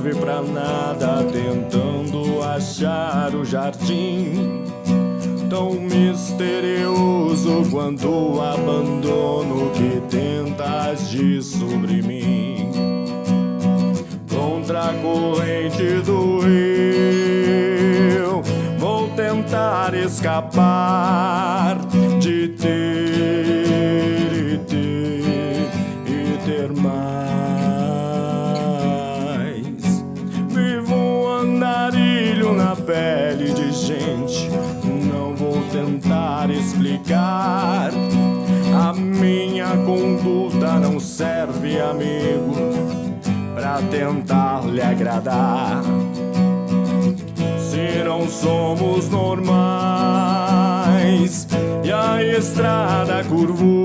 serve pra nada, tentando achar o jardim tão misterioso quanto o abandono que tenta agir sobre mim. Contra a corrente do rio, vou tentar escapar de ter pele de gente tentar explicar. A minha conduta não serve, amigo, pra tentar lhe agradar. Se não somos normais e a estrada curvou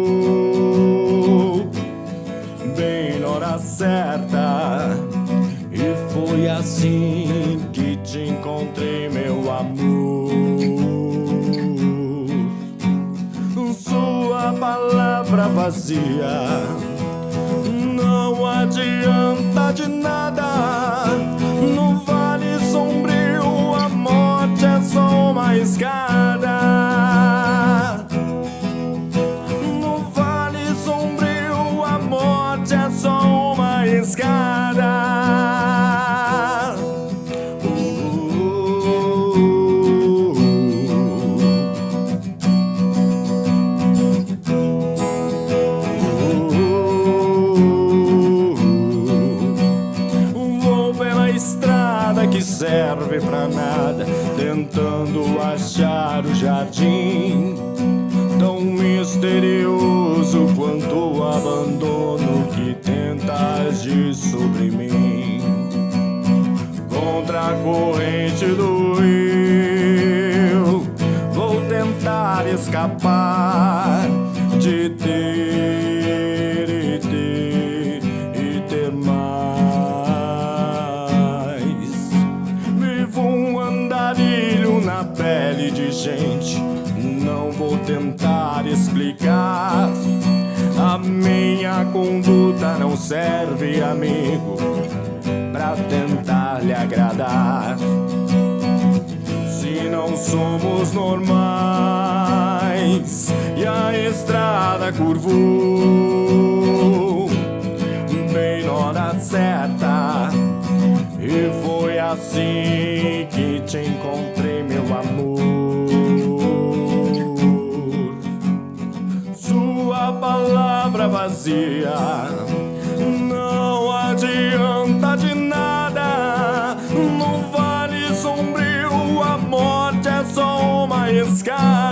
vazia. Não adianta de nada. No vale sombrio, a morte é só uma escada. Tentando achar o jardim tão misterioso quanto o abandono que tenta agir sobre mim. Contra a corrente do rio, vou tentar escapar na pele de gente. Não vou tentar explicar. A minha conduta não serve, amigo, pra tentar lhe agradar. Se não somos normais e a estrada curvou bem na hora certa. E foi assim que te encontrei, vazia não adianta de nada. No vale sombrio, a morte é só uma escada.